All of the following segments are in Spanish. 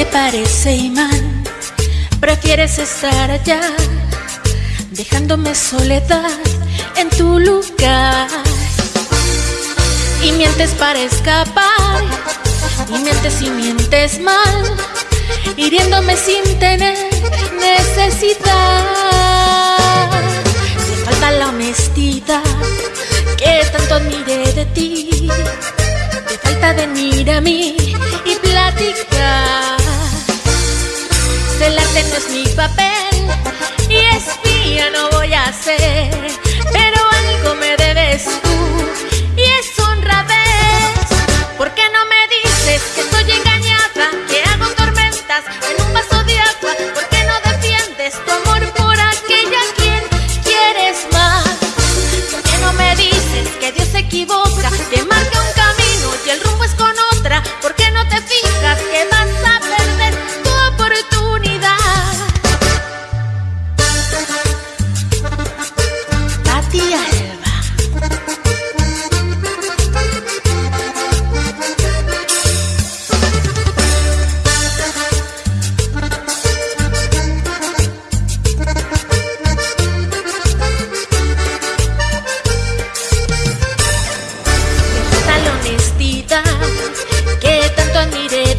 parece imán, prefieres estar allá, dejándome soledad en tu lugar. Y mientes para escapar, y mientes y mientes mal, hiriéndome sin tener necesidad. Te falta la honestidad que tanto admiré de ti, te falta venir a mí y platicar. Celarte no es mi papel y espía no voy a ser,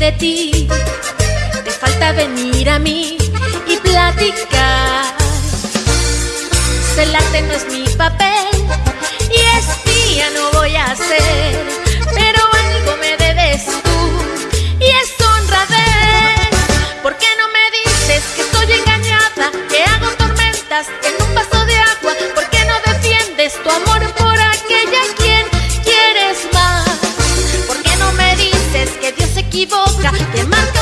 de ti, te falta venir a mí y platicar. Celarte no es mi papel y espía no voy a ser, pero algo me debes tú y es honradez. ¿Por qué no me dices que estoy engañada, que hago tormentas en un vaso de agua? ¿Por qué no defiendes tu amor por aquella quien quieres más? ¿Por qué no me dices que Dios se equivoca? música de